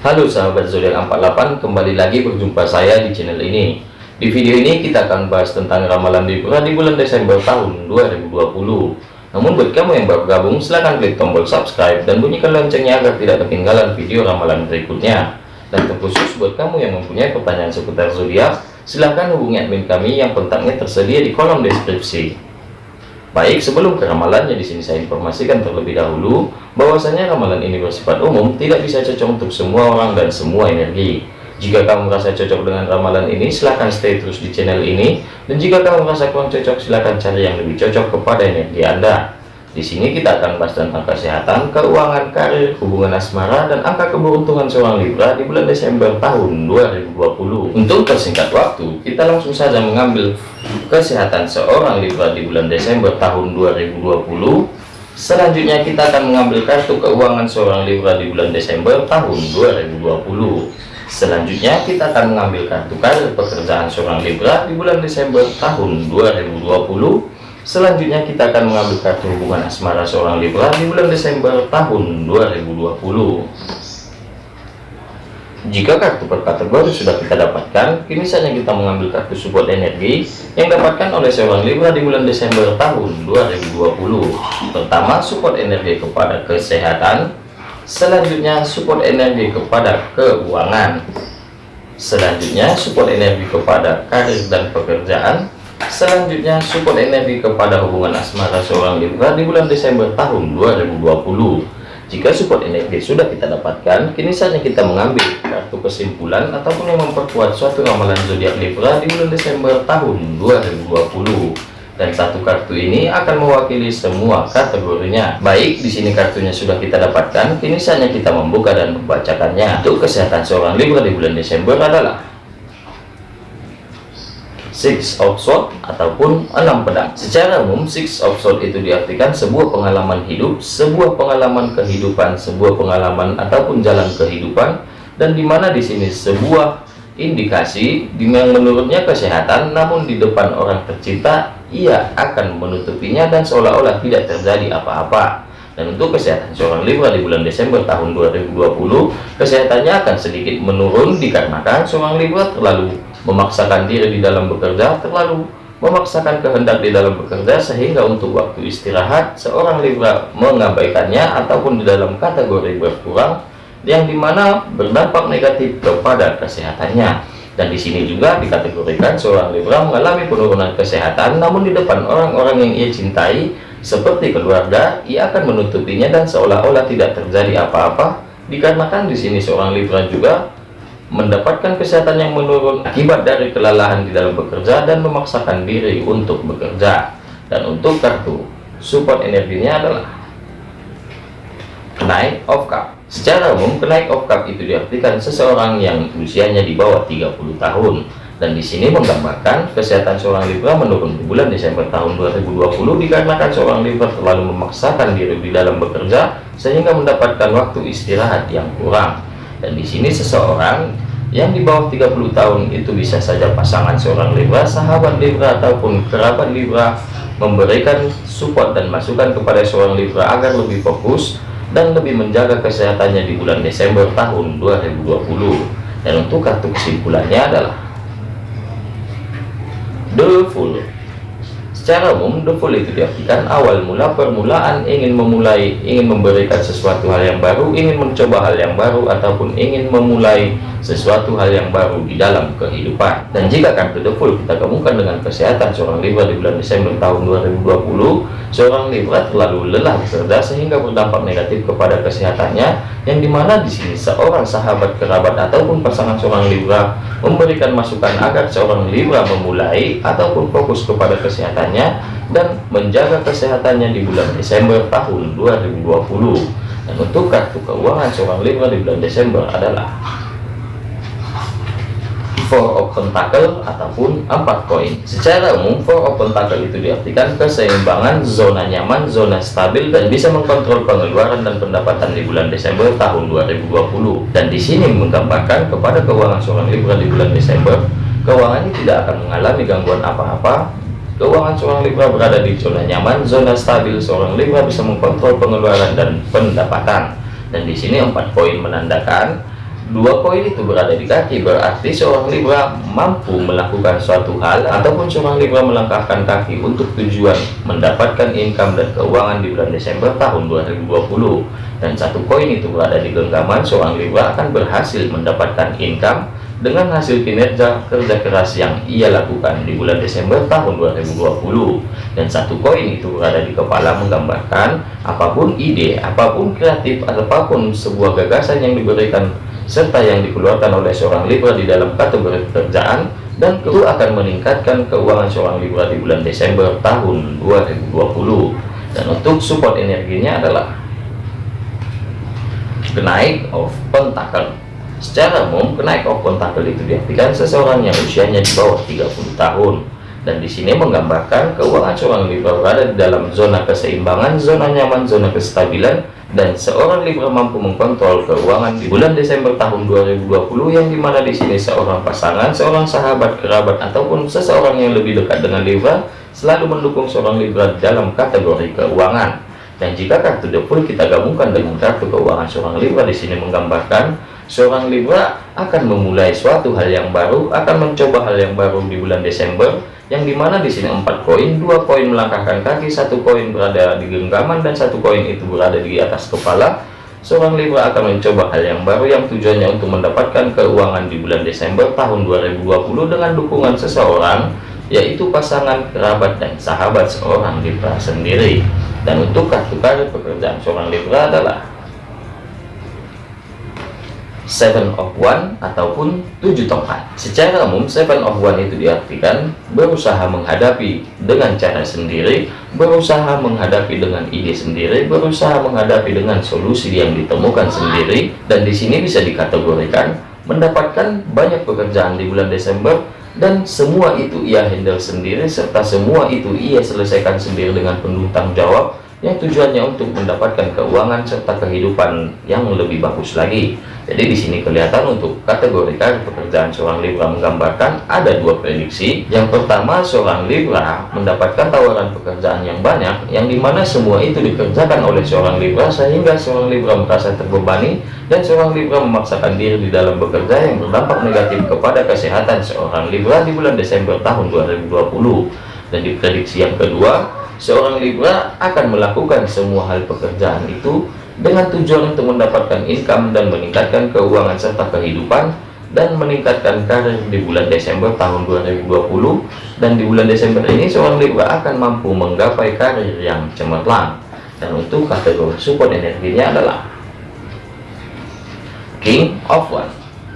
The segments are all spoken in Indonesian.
Halo sahabat zodiak 48 kembali lagi berjumpa saya di channel ini. Di video ini kita akan bahas tentang ramalan Libra di bulan Desember tahun 2020 namun buat kamu yang baru gabung silahkan klik tombol subscribe dan bunyikan loncengnya agar tidak ketinggalan video ramalan berikutnya. Dan terkhusus buat kamu yang mempunyai pertanyaan seputar zodiak silahkan hubungi admin kami yang kontaknya tersedia di kolom deskripsi Baik, sebelum ke ramalannya di sini saya informasikan terlebih dahulu bahwasanya ramalan ini bersifat umum, tidak bisa cocok untuk semua orang dan semua energi. Jika kamu merasa cocok dengan ramalan ini, silahkan stay terus di channel ini. Dan jika kamu merasa kurang cocok, silahkan cari yang lebih cocok kepada energi Anda. Di sini kita akan bahas tentang kesehatan, keuangan, karir, hubungan asmara, dan angka keberuntungan seorang Libra di bulan Desember tahun 2020. Untuk persingkat waktu, kita langsung saja mengambil kesehatan seorang Libra di bulan Desember tahun 2020. Selanjutnya kita akan mengambil kartu keuangan seorang Libra di bulan Desember tahun 2020. Selanjutnya kita akan mengambil kartu karir pekerjaan seorang Libra di bulan Desember tahun 2020 Selanjutnya kita akan mengambil kartu hubungan asmara seorang Libra di bulan Desember tahun 2020. Jika kartu per kategori sudah kita dapatkan, kini saatnya kita mengambil kartu support energi yang dapatkan oleh seorang Libra di bulan Desember tahun 2020. Pertama, support energi kepada kesehatan. Selanjutnya, support energi kepada keuangan. Selanjutnya, support energi kepada karir dan pekerjaan Selanjutnya, support energi kepada hubungan asmara seorang Libra di bulan Desember tahun 2020. Jika support energi sudah kita dapatkan, kini saatnya kita mengambil kartu kesimpulan ataupun yang memperkuat suatu ramalan zodiak Libra di bulan Desember tahun 2020. Dan satu kartu ini akan mewakili semua kategorinya. Baik, di sini kartunya sudah kita dapatkan, kini saatnya kita membuka dan membacakannya. Untuk kesehatan seorang Libra di bulan Desember adalah Six of Swords ataupun enam pedang. Secara umum, Six of Swords itu diartikan sebuah pengalaman hidup, sebuah pengalaman kehidupan, sebuah pengalaman ataupun jalan kehidupan, dan di mana di sini sebuah indikasi yang menurutnya kesehatan, namun di depan orang tercinta ia akan menutupinya dan seolah-olah tidak terjadi apa-apa. Dan untuk kesehatan seorang Libra di bulan Desember tahun 2020, kesehatannya akan sedikit menurun dikarenakan seorang Libra terlalu memaksakan diri di dalam bekerja terlalu memaksakan kehendak di dalam bekerja sehingga untuk waktu istirahat seorang Libra mengabaikannya ataupun di dalam kategori berkurang yang di mana berdampak negatif kepada kesehatannya. Dan di sini juga dikategorikan seorang Libra mengalami penurunan kesehatan namun di depan orang-orang yang ia cintai seperti keluarga ia akan menutupinya dan seolah-olah tidak terjadi apa-apa. Dikarenakan di sini seorang Libra juga mendapatkan kesehatan yang menurun akibat dari kelelahan di dalam bekerja dan memaksakan diri untuk bekerja. Dan untuk kartu support energinya adalah naik of cup secara umum kenaik of cup itu diartikan seseorang yang usianya di bawah 30 tahun. Dan di sini menggambarkan kesehatan seorang Libra menurun di bulan Desember tahun 2020 dikarenakan seorang Libra terlalu memaksakan diri di dalam bekerja sehingga mendapatkan waktu istirahat yang kurang dan di sini seseorang yang di bawah 30 tahun itu bisa saja pasangan seorang Libra, sahabat Libra ataupun kerabat Libra memberikan support dan masukan kepada seorang Libra agar lebih fokus dan lebih menjaga kesehatannya di bulan Desember tahun 2020 dan untuk kartu kesimpulannya adalah The Fool Secara umum, full itu diartikan awal mula permulaan ingin memulai, ingin memberikan sesuatu hal yang baru, ingin mencoba hal yang baru, ataupun ingin memulai sesuatu hal yang baru di dalam kehidupan. Dan jika kartu the full kita gabungkan dengan kesehatan seorang Libra di bulan Desember tahun 2020, seorang Libra terlalu lelah bekerja sehingga berdampak negatif kepada kesehatannya, yang di mana di sini seorang sahabat kerabat ataupun pasangan seorang Libra memberikan masukan agar seorang Libra memulai ataupun fokus kepada kesehatan kesehatannya dan menjaga kesehatannya di bulan Desember tahun 2020 dan untuk kartu keuangan seorang Libra di bulan Desember adalah Four of Pentacle ataupun empat koin. Secara umum, Four of Pentacle itu diartikan keseimbangan, zona nyaman, zona stabil, dan bisa mengkontrol pengeluaran dan pendapatan di bulan Desember tahun 2020. Dan di sini menggambarkan kepada keuangan seorang Libra di bulan Desember, keuangan ini tidak akan mengalami gangguan apa-apa, Keuangan seorang Libra berada di zona nyaman, zona stabil. Seorang Libra bisa mengkontrol pengeluaran dan pendapatan. Dan di sini empat poin menandakan Dua koin itu berada di kaki berarti seorang Libra mampu melakukan suatu hal ataupun seorang Libra melangkahkan kaki untuk tujuan mendapatkan income dan keuangan di bulan Desember tahun 2020 dan satu koin itu berada di genggaman seorang Libra akan berhasil mendapatkan income dengan hasil kinerja kerja keras yang ia lakukan di bulan Desember tahun 2020 dan satu koin itu berada di kepala menggambarkan apa pun ide apa pun kreatif apa pun sebuah gagasan yang diberikan serta yang dikeluarkan oleh seorang Libra di dalam kategori pekerjaan dan itu akan meningkatkan keuangan seorang Libra di bulan Desember tahun 2020 dan untuk support energinya adalah kenaik of pentacle Secara umum, kenaik of pentacle itu diartikan seseorang yang usianya di bawah 30 tahun. Dan di sini menggambarkan keuangan seorang Libra berada di dalam zona keseimbangan, zona nyaman, zona kestabilan, dan seorang Libra mampu mengkontrol keuangan di bulan Desember tahun 2020 yang di mana di sini seorang pasangan, seorang sahabat, kerabat, ataupun seseorang yang lebih dekat dengan Libra selalu mendukung seorang Libra dalam kategori keuangan. Dan jika kartu The kita gabungkan dengan kartu keuangan seorang Libra di sini menggambarkan seorang Libra akan memulai suatu hal yang baru, akan mencoba hal yang baru di bulan Desember, yang di mana di sini empat koin, dua koin melangkahkan kaki, satu koin berada di genggaman dan satu koin itu berada di atas kepala. Seorang Libra akan mencoba hal yang baru yang tujuannya untuk mendapatkan keuangan di bulan Desember tahun 2020 dengan dukungan seseorang, yaitu pasangan, kerabat, dan sahabat seorang Libra sendiri. Dan untuk kartu karir pekerjaan seorang Libra adalah seven of one ataupun tujuh tongkat secara umum seven of one itu diartikan berusaha menghadapi dengan cara sendiri berusaha menghadapi dengan ide sendiri berusaha menghadapi dengan solusi yang ditemukan sendiri dan di sini bisa dikategorikan mendapatkan banyak pekerjaan di bulan Desember dan semua itu ia handle sendiri serta semua itu ia selesaikan sendiri dengan penuh tanggung jawab yang tujuannya untuk mendapatkan keuangan serta kehidupan yang lebih bagus lagi. Jadi di sini kelihatan untuk kategori karir pekerjaan seorang Libra menggambarkan ada dua prediksi. Yang pertama seorang Libra mendapatkan tawaran pekerjaan yang banyak, yang di mana semua itu dikerjakan oleh seorang Libra sehingga seorang Libra merasa terbebani dan seorang Libra memaksakan diri di dalam bekerja yang berdampak negatif kepada kesehatan seorang Libra di bulan Desember tahun 2020. Dan di prediksi yang kedua seorang Libra akan melakukan semua hal pekerjaan itu dengan tujuan untuk mendapatkan income dan meningkatkan keuangan serta kehidupan dan meningkatkan karir di bulan Desember tahun 2020 dan di bulan Desember ini seorang Libra akan mampu menggapai karir yang cemerlang. Dan untuk kategori support energinya adalah King of One.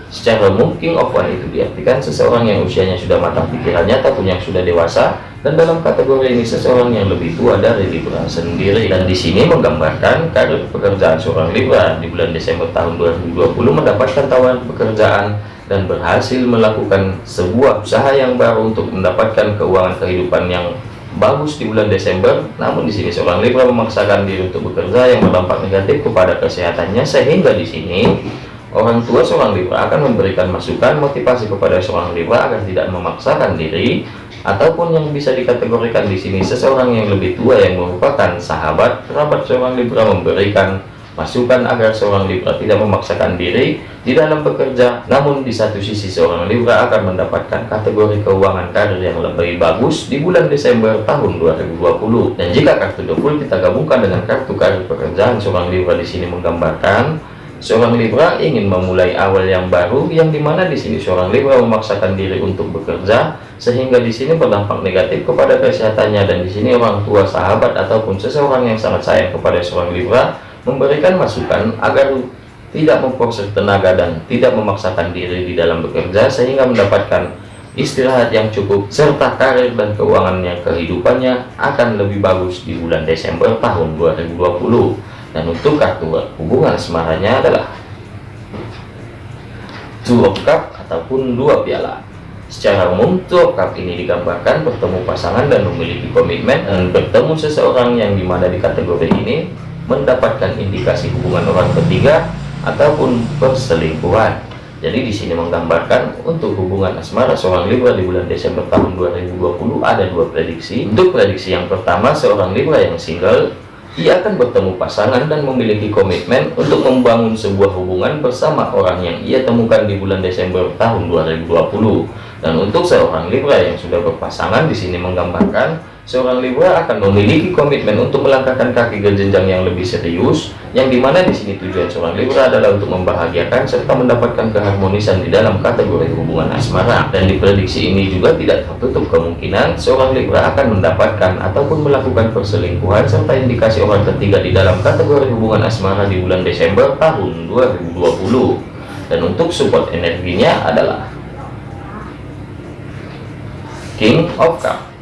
Secara umum King of One itu diartikan seseorang yang usianya sudah matang pikirannya ataupun yang sudah dewasa dan dalam kategori ini seseorang yang lebih tua dari Libra sendiri. Dan di sini menggambarkan karir pekerjaan seorang Libra di bulan Desember tahun 2020 mendapatkan tawaran pekerjaan dan berhasil melakukan sebuah usaha yang baru untuk mendapatkan keuangan kehidupan yang bagus di bulan Desember. Namun di sini seorang Libra memaksakan diri untuk bekerja yang berdampak negatif kepada kesehatannya. Sehingga di sini orang tua seorang Libra akan memberikan masukan motivasi kepada seorang Libra agar tidak memaksakan diri ataupun yang bisa dikategorikan di sini seseorang yang lebih tua yang merupakan sahabat kerabat seorang Libra memberikan masukan agar seorang Libra tidak memaksakan diri di dalam bekerja. Namun di satu sisi seorang Libra akan mendapatkan kategori keuangan karir yang lebih bagus di bulan Desember tahun 2020 dan jika kartu double kita gabungkan dengan kartu karir pekerjaan seorang Libra di sini menggambarkan Seorang Libra ingin memulai awal yang baru, yang di mana di sini seorang Libra memaksakan diri untuk bekerja, sehingga di sini berdampak negatif kepada kesehatannya dan di sini orang tua, sahabat ataupun seseorang yang sangat sayang kepada seorang Libra memberikan masukan agar tidak memproses tenaga dan tidak memaksakan diri di dalam bekerja sehingga mendapatkan istirahat yang cukup serta karir dan keuangannya kehidupannya akan lebih bagus di bulan Desember tahun 2020 dan untuk kartu hubungan? Asmaranya adalah two cup ataupun dua piala. Secara umum two cup ini digambarkan bertemu pasangan dan memiliki komitmen dan bertemu seseorang yang di mana di kategori ini mendapatkan indikasi hubungan orang ketiga ataupun perselingkuhan. Jadi di sini menggambarkan untuk hubungan asmara seorang Libra di bulan Desember tahun 2020 ada dua prediksi. Untuk prediksi yang pertama seorang Libra yang single ia akan bertemu pasangan dan memiliki komitmen untuk membangun sebuah hubungan bersama orang yang ia temukan di bulan Desember tahun 2020. Dan untuk seorang Libra yang sudah berpasangan di sini menggambarkan seorang Libra akan memiliki komitmen untuk melangkahkan kaki ke jenjang yang lebih serius, yang di mana di sini tujuan seorang Libra adalah untuk membahagiakan serta mendapatkan keharmonisan di dalam kategori hubungan asmara. Dan diprediksi ini juga tidak tertutup kemungkinan seorang Libra akan mendapatkan ataupun melakukan perselingkuhan serta indikasi orang ketiga di dalam kategori hubungan asmara di bulan Desember tahun 2020. Dan untuk support energinya adalah King of Cup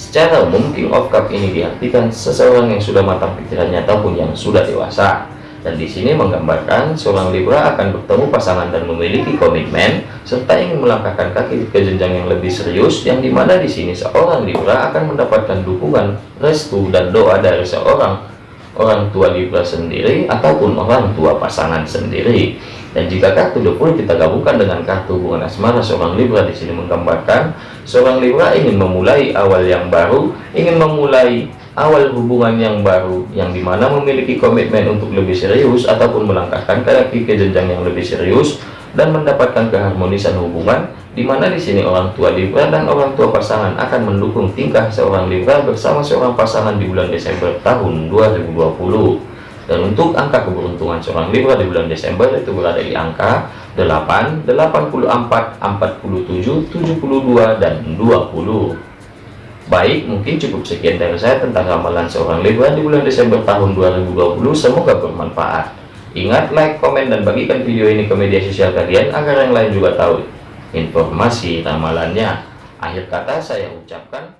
Secara umum, King of Cup ini diartikan seseorang yang sudah matang pikirannya ataupun yang sudah dewasa. Dan di sini menggambarkan seorang Libra akan bertemu pasangan dan memiliki komitmen serta ingin melangkahkan kaki ke jenjang yang lebih serius yang di mana di sini seorang Libra akan mendapatkan dukungan, restu dan doa dari seorang orang tua Libra sendiri ataupun orang tua pasangan sendiri. Dan jika kartu 20 kita gabungkan dengan kartu hubungan asmara seorang Libra di sini menggambarkan seorang Libra ingin memulai awal yang baru, ingin memulai awal hubungan yang baru yang di mana memiliki komitmen untuk lebih serius ataupun melangkahkan kaki ke jenjang yang lebih serius dan mendapatkan keharmonisan hubungan di mana di sini orang tua Libra dan orang tua pasangan akan mendukung tingkah seorang Libra bersama seorang pasangan di bulan Desember tahun 2020 dan untuk angka keberuntungan seorang Libra di bulan Desember itu berada di angka 8, 84, 47, 72, dan 20 baik mungkin cukup sekian dari saya tentang ramalan seorang Libra di bulan Desember tahun 2020 semoga bermanfaat. Ingat like, komen, dan bagikan video ini ke media sosial kalian agar yang lain juga tahu informasi ramalannya. Akhir kata saya ucapkan